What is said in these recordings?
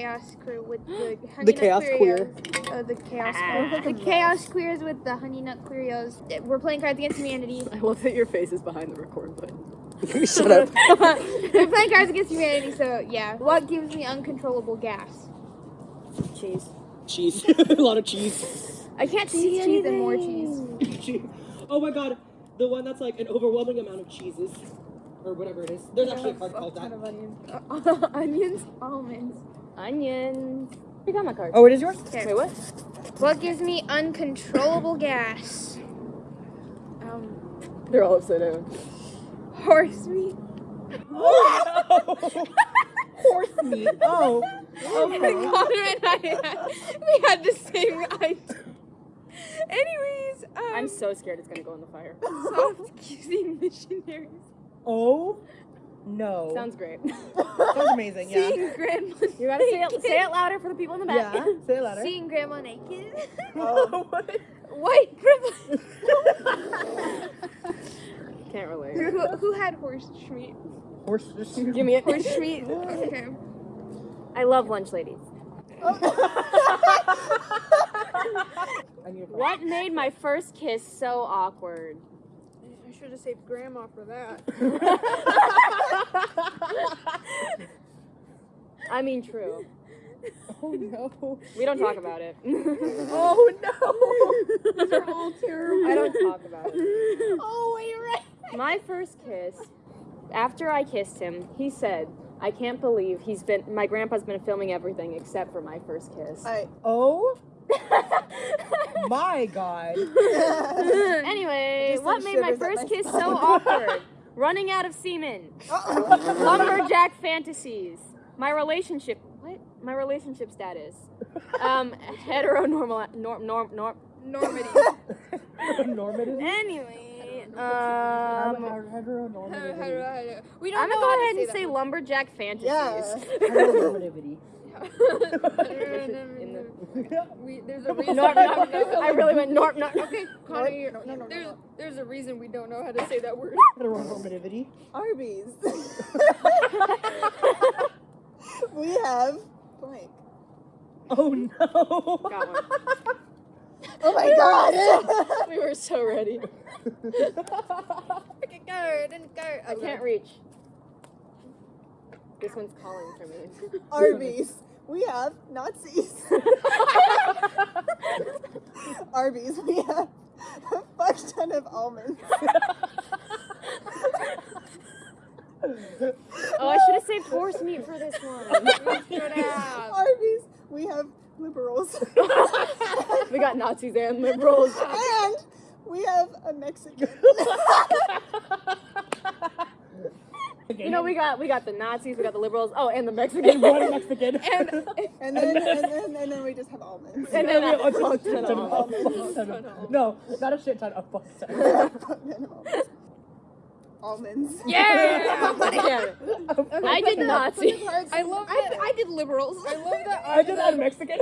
chaos crew with the honey The nut chaos Queerios. Uh, the chaos Ah. the chaos queers with the honey nut Queerios. We're playing Cards Against Humanity. I love that your face is behind the record button. Shut up. We're playing Cards Against Humanity, so yeah. What gives me uncontrollable gas? Cheese. Cheese. a lot of cheese. I can't see cheese and more cheese. cheese. Oh my god. The one that's like an overwhelming amount of cheeses. Or whatever it is. There's actually a card called that. Of onions. onions, almonds. Onions. You got my card. Oh, it is yours? Okay. Wait, what? What gives me uncontrollable gas? Um, They're all upside down. horse meat. Horse meat. Oh. Okay. Connor and I had, we had the same idea. Anyways, um, I'm so scared it's gonna go in the fire. soft kissing missionaries. Oh. No. Sounds great. Sounds amazing, yeah. Seeing grandma. You gotta say it, say it louder for the people in the back. Yeah. Say it louder. Seeing grandma naked. Oh, what? White grandma. Can't relate. who, who had horse meat? Horse. Give me it. Horse meat. Okay. I love lunch ladies. I need a What made my first kiss so awkward? I should have saved grandma for that. I mean, true. Oh no. We don't talk about it. Oh no. These are all terrible. I don't talk about it. Oh, wait, right. My first kiss, after I kissed him, he said, I can't believe he's been, my grandpa's been filming everything except for my first kiss. I, Oh my god. anyway, what made my shivers up first my kiss so awkward? Running out of semen. Lumberjack fantasies. My relationship. What? My relationship status. Um, heteronormal. Norm. Norm. Norm. Normandy. Normative. Anyway, um, a heteronormativity. we don't I'm gonna go ahead to and say that lumberjack fantasies. yeah. Heteronormativity. In the- we, there's a reason. Norm, we norm, don't I really went norm. norm. Okay, Connor, you're, No, no, no, there's no. there's a reason we don't know how to say that word. Heteronormativity. Arby's. we have blank. Oh no. Got one. Oh my god. We were so ready. Freaking go, didn't go. I can't reach. This one's calling for me. Arby's. We have Nazis. Arby's. We have a fuck ton of almonds. Oh, I should have saved horse meat for this one. Arby's. We have liberals. we got Nazis and liberals. and we have a Mexican. You know, we got we got the Nazis, we got the liberals. Oh, and the Mexican. One Mexican. And And then, and then, and then we just have almonds. And then a a fuck ton ton of of- almonds. a fuck ton of- No, not a shit ton, a fuck ton. Fuck ton of almonds. Almonds. Yeah. yeah. I did Nazi. I love that. I, did liberals. I love that. I did that Mexican.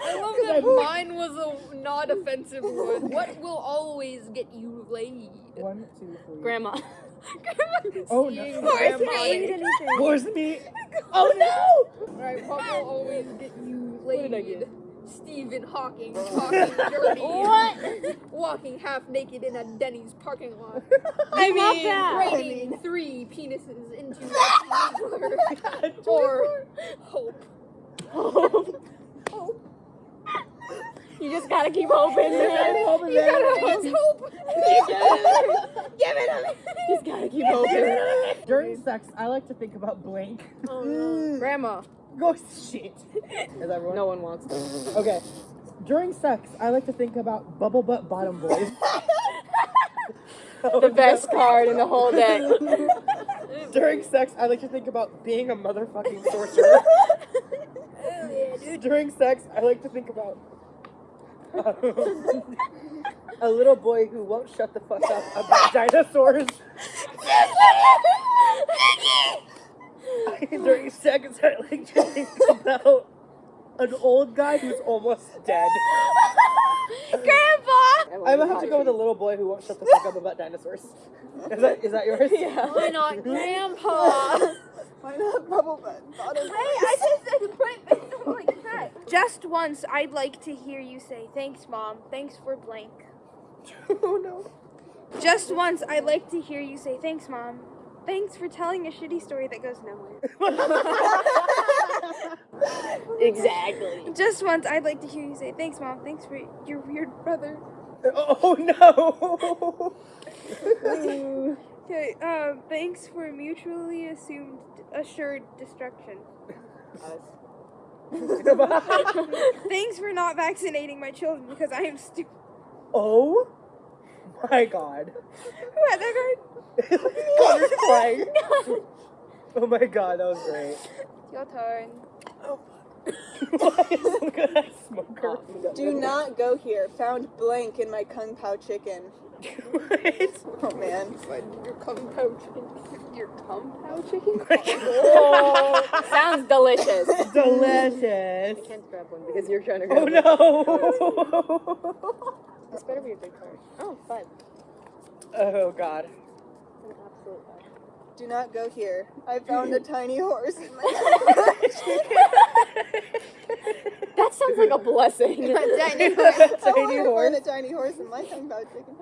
I love that mine was a not offensive one. What will always get you laid? One, two, three. Grandma. Oh Seeing no. grandma Eat laid. anything. Horse meat. Oh no. Alright, what will always get you laid? did I get? Stephen Hawking talking dirty. What? Walking half naked in a Denny's parking lot. I love that. Rating three penises into a or hope. Hope. hope. You just gotta keep hoping, man. You gotta always hope. Give it to me. Just gotta keep hoping. During sex, I like to think about blank. Mm. Grandma. Go shit. Is everyone? No one wants to. Okay. During sex, I like to think about bubble butt bottom boys. The best card in the whole deck. During sex, I like to think about being a motherfucking sorcerer. During sex, I like to think about a little boy who won't shut the fuck up about dinosaurs. During sex, I like to think about an old guy who's almost dead. Grandpa! I'm gonna have to go with a little boy who won't shut the fuck up about dinosaurs. Is that is that yours? Yeah. Why not Grandpa? Why not bubble butt? Bottom Hey, I just said put like that. Just once, I'd like to hear you say, "Thanks, mom. Thanks for blank." oh no. Just once, I'd like to hear you say, "Thanks, mom. Thanks for telling a shitty story that goes nowhere." Exactly. Just once, I'd like to hear you say, "Thanks, mom. Thanks for your weird brother." Oh no. Okay. Um. Thanks for mutually assumed assured destruction. Thanks for not vaccinating my children because I am stupid. Oh my god. Who had that card? Connor's crying. Oh my god, that was great. Your turn. Look at that smoker. Do not go here. Found blank in my kung pao chicken. Oh man. Your kung pao chicken. Your kung pao chicken? Oh, sounds delicious. Delicious. I can't grab one because you're trying to oh, grab Oh it. no. This better be a big card. Oh, fun. Oh god. An absolute fun. Do not go here. I found a tiny horse in my kung pao chicken. That sounds like a blessing. I Tiny want to horse. find a tiny horse in my kung pao chicken.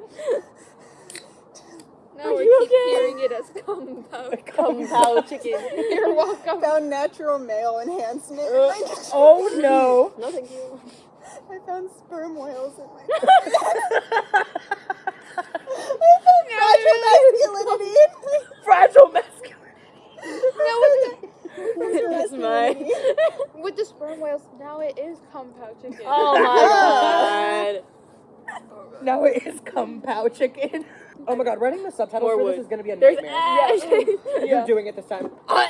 No, Are we you keep okay? hearing it as kung pao. Kung pao chicken. You're welcome. Found natural male enhancement. Uh, oh no. No, thank you. I found sperm whales in my. I Fragile masculinity. found fragile masculinity. It's mine. With the sperm whales, now it is cum pao chicken. Oh my god. Now it is Kung Pao chicken. Oh my god, writing the subtitles More for wood. this is gonna be a There's nightmare. ash. You're doing it this time. Uh,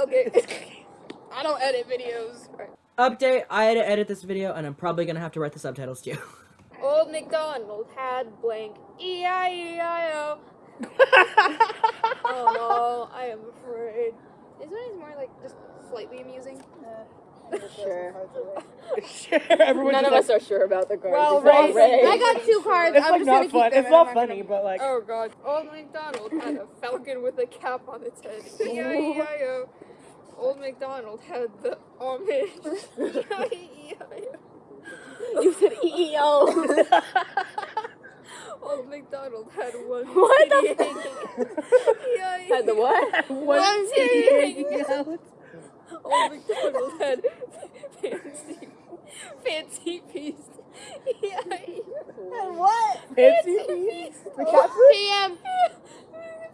okay. I don't edit videos. Update, I had to edit this video and I'm probably gonna have to write the subtitles too. Old MacDonald had blank E-I-E-I-O. Oh no, I am afraid. This one is more like just slightly amusing. Sure. Sure, everyone None of like- us are sure about the cards. Well, except Ray- Ray. I got two cards. It's I'm like just gonna not keep fun. them. It's not I'm funny, gonna- but like. Oh god. Old MacDonald had a falcon with a cap on its head. E-I-E-I-O. Old MacDonald had the Amish. You said EEO. Old MacDonald had one What the. Had the what? One out. Old MacDonald had fancy, fancy feast. E-I-E. And what? Fancy feast. The cat food? PM.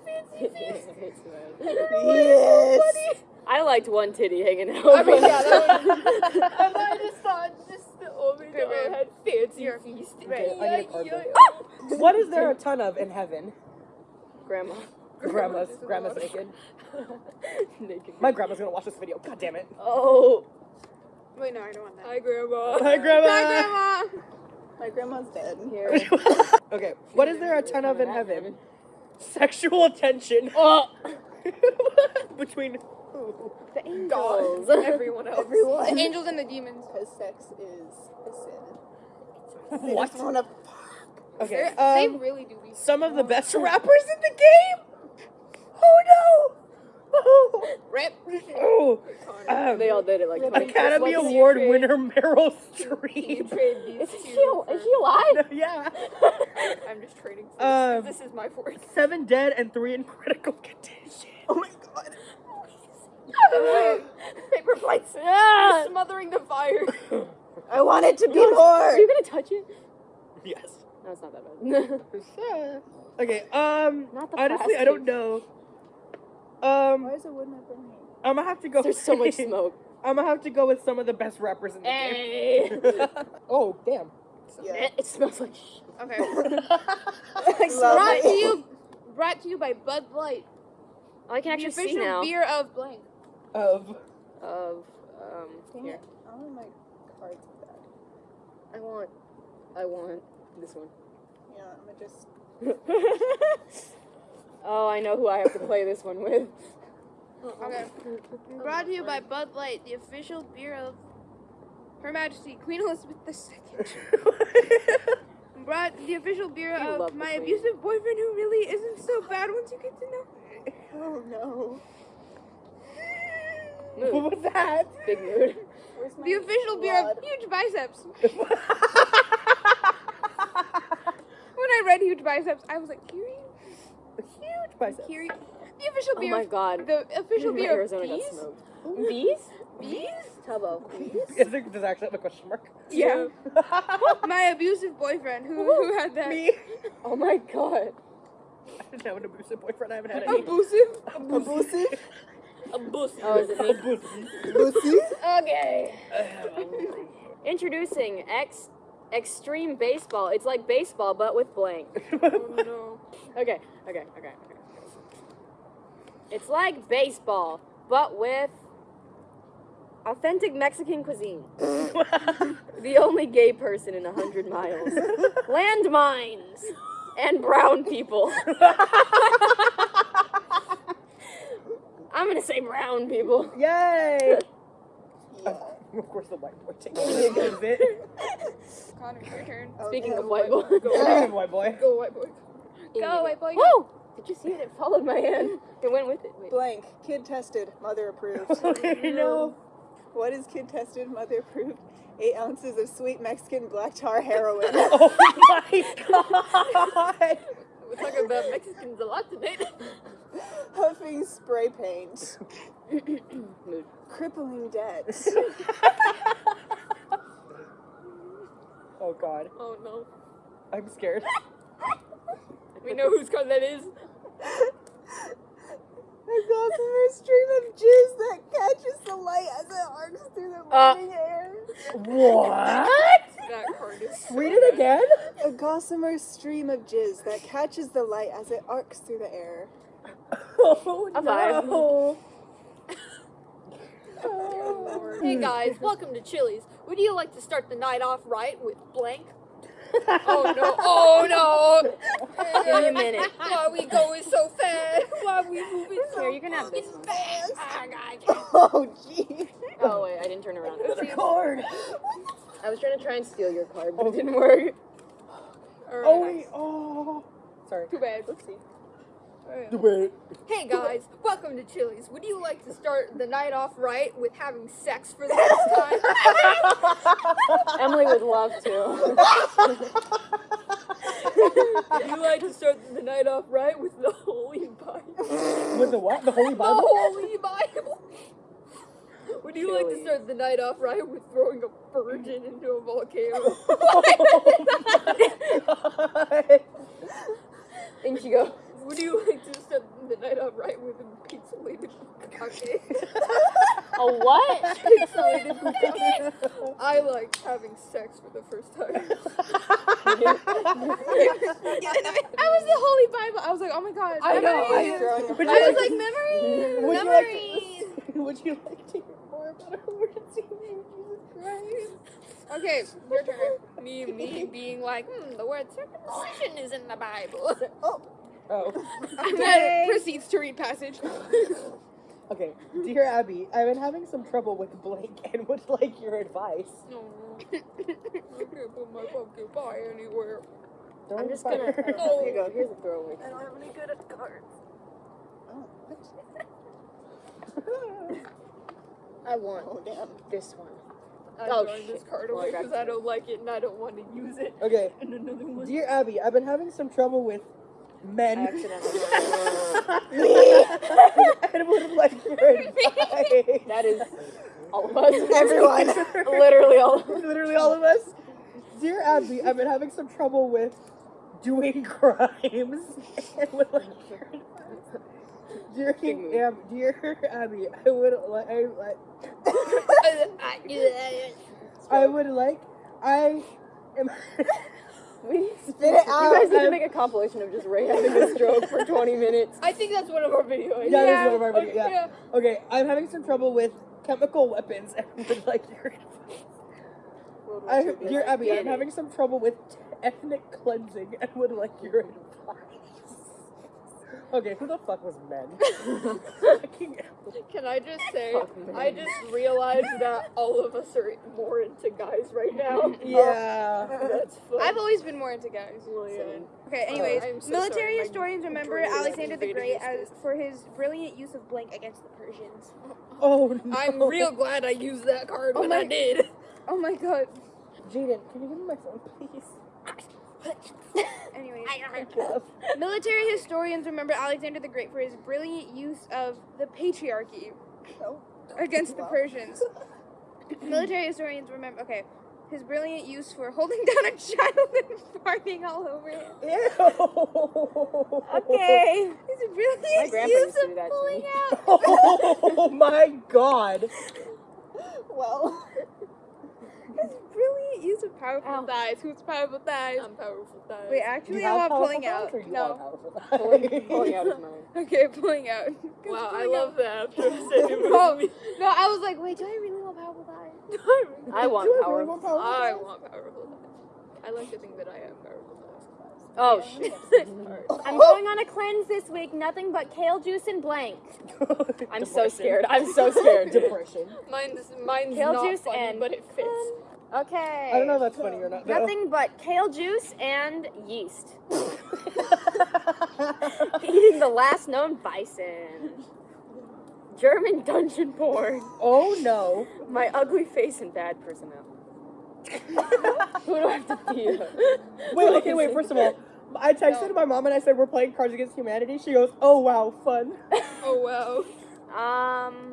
Fancy feast. Yes. I liked one titty hanging out. I mean, yeah, that and I just thought just the old MacDonald had fancy feast. Okay, I need a card though. E-I-E-I-O. What is there a ton of in heaven? Grandma. Grandma's Grandma's grandma's naked. naked. Naked. My grandma's gonna watch this video. God damn it. Oh. Wait, no, I don't want that. Hi, Grandma. Hi, grandma. Bye, Grandma. My grandma's dead. In here. okay, what is there a ton of in heaven? Sexual tension. Oh. Between who? The angels. Dolls. Everyone else. The angels and the demons. Because sex is a sin. They What? just wanna Okay, They're- they um, really do be. some of the best rappers in the game. Oh no! Oh, Rip. oh. Um, They all did it like twice. Academy What's Award your trade? winner Meryl Streep. Is two she, al- is she alive? yeah. I'm just trading. For Um, this is my fourth. Seven dead and three in critical condition. Oh my god. Paper plates. Yeah. Smothering the fire. I want it to be more. Are you gonna touch it? Yes. No, it's not that bad. Okay. Um. Not the honestly, I don't know. Um. Why is it wood not burning? I'm gonna have to go. There's so much smoke. I'm gonna have to go with some of the best rappers in the Hey. game. oh damn. Yeah. It smells like shit. Okay. Lovely. Brought to you, brought to you by Bud Light, I can the actually see official now. beer of blank. Of. Of um. Dang Here. it. I want my cards back. I want. I want this one. Yeah, I'm gonna just. oh, I know who I have to play this one with. Okay. Brought to you by Bud Light, the official beer of Her Majesty Queen Elizabeth II. Brought the official beer You of my abusive boyfriend who really isn't so bad once you get to know. Oh no. What was that? Big mood. The official beer of huge biceps. When I read huge biceps, I was like, Kiri, Huge bicep. Kiri. The official beer. Oh my god. The official beer of Arizona got bees. Bees? Bees? Tubbo. Is there, does it actually have a question mark? Yeah. My abusive boyfriend who who had that. Me. Oh my god. I didn't have an abusive boyfriend. I haven't had any. Abusive. Abusive? A boost. Oh, is it me? Abusive. Okay. Introducing X Extreme Baseball. It's like baseball, but with blank. Oh no. Okay, okay, okay, okay. It's like baseball, but with authentic Mexican cuisine. The only gay person in a hundred miles. Landmines and brown people. I'm gonna say brown people. Yay! Of course, the white boy takes it. Connor, your turn. Speaking Okay. of white boy. Speaking of white boy. Go white boy. Go white boy. Woo! Did you see it? It followed my hand. It went with it. Wait. Blank. Kid tested. Mother approved. no. what is kid tested? Mother approved. Eight ounces of sweet Mexican black tar heroin. Oh my god! We're talking about Mexicans a lot today. Huffing spray paint. Mood. Crippling debt. oh god. Oh no. I'm scared. We know whose car that is. A gossamer stream of jizz that catches the light as it arcs through the Uh. air. What? That card is. Read it again? A gossamer stream of jizz that catches the light as it arcs through the air. Oh A vibe. no. Hey guys, welcome to Chili's. Would you like to start the night off right with blank? Oh no! Oh no! Give me a minute. Why are we going so fast? Why we moving so Here, you can have this. fucking fast? Ah, guys. Oh, gee. Oh wait, I didn't turn around. The cord. I was trying to try and steal your card, but it didn't work. Alright. Oh wait. Oh. Sorry. Too bad. Let's see. Wait. Hey guys, welcome to Chili's. Would you like to start the night off right with having sex for the first time? Emily would love to. Would you like to start the night off right with the Holy Bible? With the what? The Holy Bible? The Holy Bible. Would you like to start the night off right with throwing a virgin into a volcano? Oh and she go, Would you like to start the night off right with a pixelated bukkake? a what? pixelated bukkake. I like having sex for the first time. I was the Holy Bible. I was like, oh my god. I know, I- memories. Throwing a I was like- like, memories. Would you like memories. to, Would you like to hear more about our Lord and Savior Jesus Christ? Okay, your turn. Me, me being like, hmm, the word circumcision is in the Bible. Oh. Oh. And then proceeds to read passage. Okay. Dear Abby, I've been having some trouble with blank and would like your advice. No, I can't put my pumpkin pie anywhere. Don't I'm just gonna. Oh. Here you go. Here's a throwaway. I don't have any good at cards. Oh, I want oh damn. this one. I'm Oh, throwing this card away got because I don't like it and I don't want to use it. Okay. And another one. Dear Abby, I've been having some trouble with men. I would like your advice. that is all of us. Everyone. Literally all. Of us. Literally all of us. Dear Abby, I've been having some trouble with doing crimes and would like your. Dear, Ab, dear Abby, I would like, I, like, I would like, I am. We, Spit it out. you guys need to make a compilation of just Ray having a stroke for 20 minutes. I think that's one of our videos. Yeah, that's one of our okay, videos, yeah. Okay, I'm having some trouble with chemical weapons and would like your advice. I, dear Abby, I'm having some trouble with ethnic cleansing and would like your advice. Okay, who the fuck was men? Can I just say, I just realized that all of us are more into guys right now. yeah. That's fun. I've always been more into guys. Well, yeah. Okay, anyways, I'm so military sorry, my historians remember Alexander the Great as for his brilliant use of blank against the Persians. Oh no. I'm real glad I used that card Oh when my- I did. Oh my god. Jaden, can you give me my phone, please? Anyways, military historians remember Alexander the Great for his brilliant use of the patriarchy Oh. against the Persians. military historians remember, okay, his brilliant use for holding down a child and farting all over him. Ew. Okay. His My brilliant use of do that to pulling out. Oh my god. Well, His brilliant use of powerful Ow. thighs. Who's powerful thighs? I'm powerful thighs. Wait, actually, you I have pulling out. thighs or you No. Pulling, pulling out is mine. Okay, pulling out. Wow, I love out. that after I said it was Oh, me. no, I was like, wait, do I really want powerful thighs? I want Do I power. really want powerful I want powerful thighs. I like to think that I have powerful thighs. Oh shit. I'm going on a cleanse this week. Nothing but kale juice and blank. I'm so scared. I'm so scared. Depression. Mine's mine's Kale not juice funny, and but it fits. Okay. I don't know if that's funny or not. though. Nothing but kale juice and yeast. Eating the last known bison. German dungeon porn. oh no. My ugly face and bad personality. Who do I have to be? Wait, okay, wait, first of all, I texted my mom and I said we're playing Cards Against Humanity. She goes, oh wow, fun. Oh wow. Um,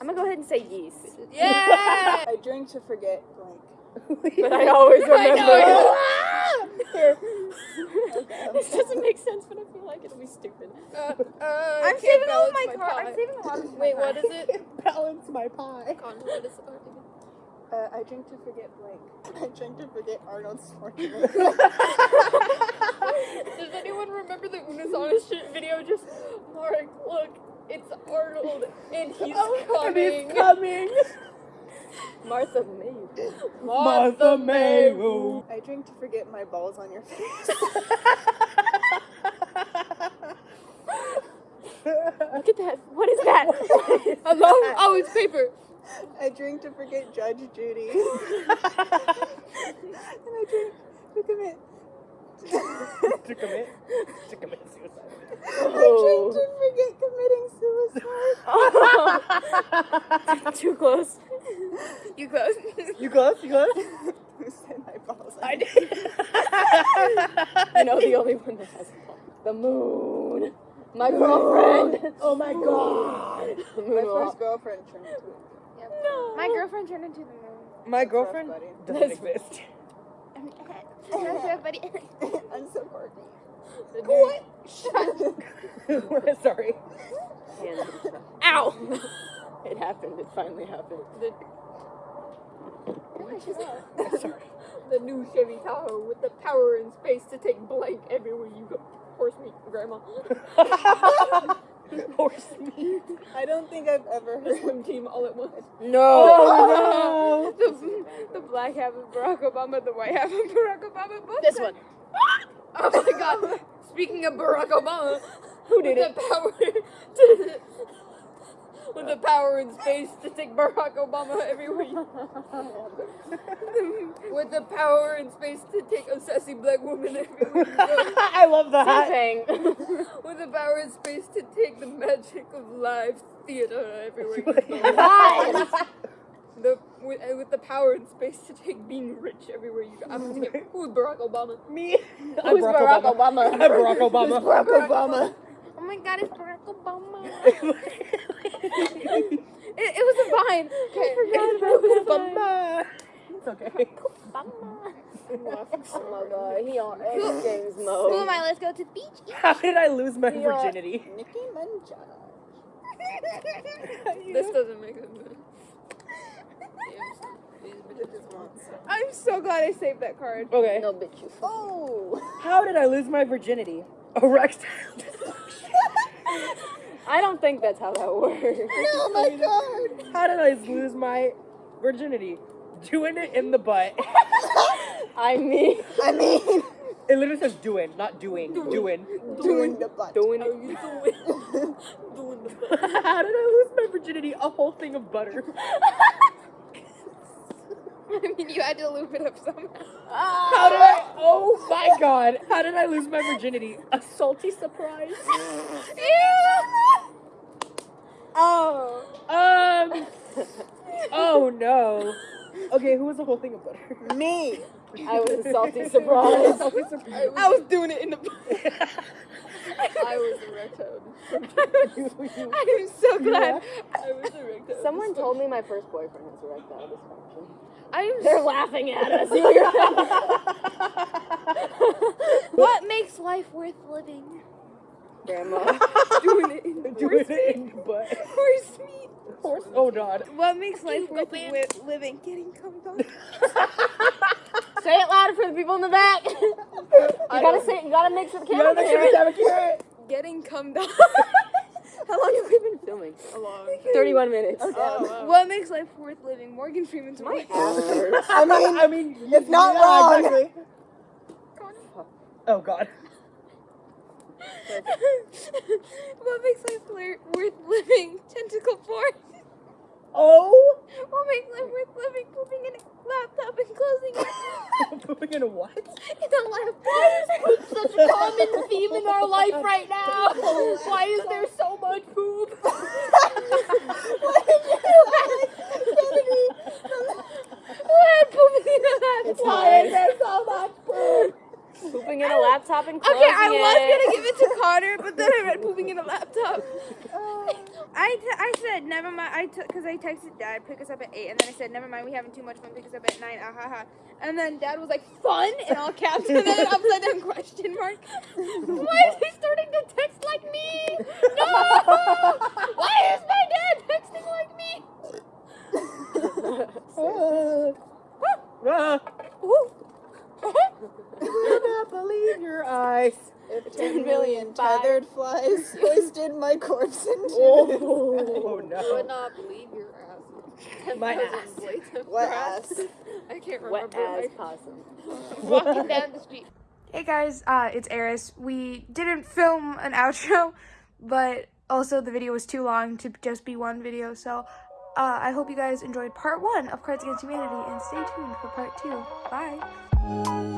I'm gonna go ahead and say yeast. Yeah. I drink to forget blank. But I always remember. this doesn't make sense, but I feel like it'll be stupid. Uh, uh, I'm saving all my cards. pie. I'm saving a lot of my Wait, what cards. is it? Balance my pie. Con, what is it? Uh, I drink to forget blank. I drink to forget Arnold Schwarzenegger. Does anyone remember the Una's Honest Shit video? Just, Mark, look, it's Arnold, and he's Oh, and coming. he's coming. Martha May. Martha May. Ooh. I drink to forget my balls on your face. Look at that. What is that? Hello? Oh, it's paper. I drink to forget Judge Judy. and I drink to commit. to commit to commit suicide. Oh. I drink to forget committing suicide. Oh. Too close. You close. You close? You close? Who said my balls? I did. You know the only one that has the moon. My girlfriend. Oh my god. My first girlfriend turned into No. My girlfriend turned into the moon. My girlfriend buddy. doesn't exist. That's right, buddy. I'm so quirky. What? Sorry. Hands and stuff. Ow! It happened. It finally happened. The, Sorry. the new Chevy Tahoe with the power and space to take blank everywhere you go. Horse meat, grandma. Horse meat. I don't think I've ever The heard. swim team all at once. No. Oh the, the black half of Barack Obama, the white half of Barack Obama. Both This one. Oh my god. Speaking of Barack Obama, Who did it? the power to with the power and space to take Barack Obama everywhere with the power and space to take a sassy black woman everywhere. I love that. Something. With the power and space to take the magic of live theater everywhere you The with, uh, with the power and space to take being rich everywhere you go. I'm gonna take who's Barack Obama? Me. I'm Who's Barack Obama? I'm Barack Obama. Barack Obama. Oh my god, it's Barack Obama. It, it was a vine. Okay. forgot about that. Obama. It's okay. Oh my god, he on X Games Who am. I? Let's go to the beach. How did I lose my Yeah. virginity? Nicki Minaj. This doesn't make sense. These bitches want I'm so glad I saved that card. Okay. No bitch you. Oh. How did I lose my virginity? Erectile I don't think that's how that works. Oh my god. How did I lose my virginity? Doing it in the butt. I mean, I mean, It literally says doing, not doing. Doing. Doing the butt. Doing How you doing? doing the butt. How did I lose my virginity? A whole thing of butter. I mean, you had to loop it up somehow. How did I? Oh my god! How did I lose my virginity? A salty surprise. Oh. Um. Oh no. Okay, who was the whole thing of butter? Me. I was a salty surprise. salty surprise. I was doing it in the. I was erectile. I'm so glad. I was erectile. Someone told me my first boyfriend has erectile dysfunction. I'm They're laughing at us. What makes life worth living? Grandma. doing it in doing it in the butt. Horse meat. Horse. Oh god. What makes life worth wi- living? Getting cum on. say it louder for the people in the back. you gotta say. You gotta make sure the You camera gotta make sure hear we it. have a. Getting cum down. How long have we been filming? A long. Thirty-one minutes. Oh, oh wow. What makes life worth living? Morgan Freeman's My wife. ass. I mean, I mean, it's not yeah, wrong. exactly. Oh god. what makes life li- worth living? Tentacle porn. Oh. What makes life worth living? Pooping in a laptop and closing it. Pooping in a what? in a laptop. Such a common theme in our life right now. Why is there so much poop? What? Pooping in a laptop. Why is there so much poop? Pooping in a laptop and closing Okay, I was it. gonna give it to Connor, but then I read pooping in a laptop. Uh, I, t- I said never mind. I took because I texted Dad pick us up at eight, and then I said never mind. We having too much fun. Pick us up at nine. Ah ha ha. And then Dad was like fun in all caps, and then an upside down question mark. Why is he starting to text like me? No. Why is my dad texting like me? Ah. Cannot believe your eyes. If 10 million tethered flies hoisted my corpse into Oh, I would no. not believe your ass. My 10,000 ass. blades of ass. I can't Wet remember. as possum. Walking down the street. Hey guys, uh, it's Eris. We didn't film an outro, but also the video was too long to just be one video, so uh, I hope you guys enjoyed part one of Cards Against Humanity, and stay tuned for part two. Bye. Thank you.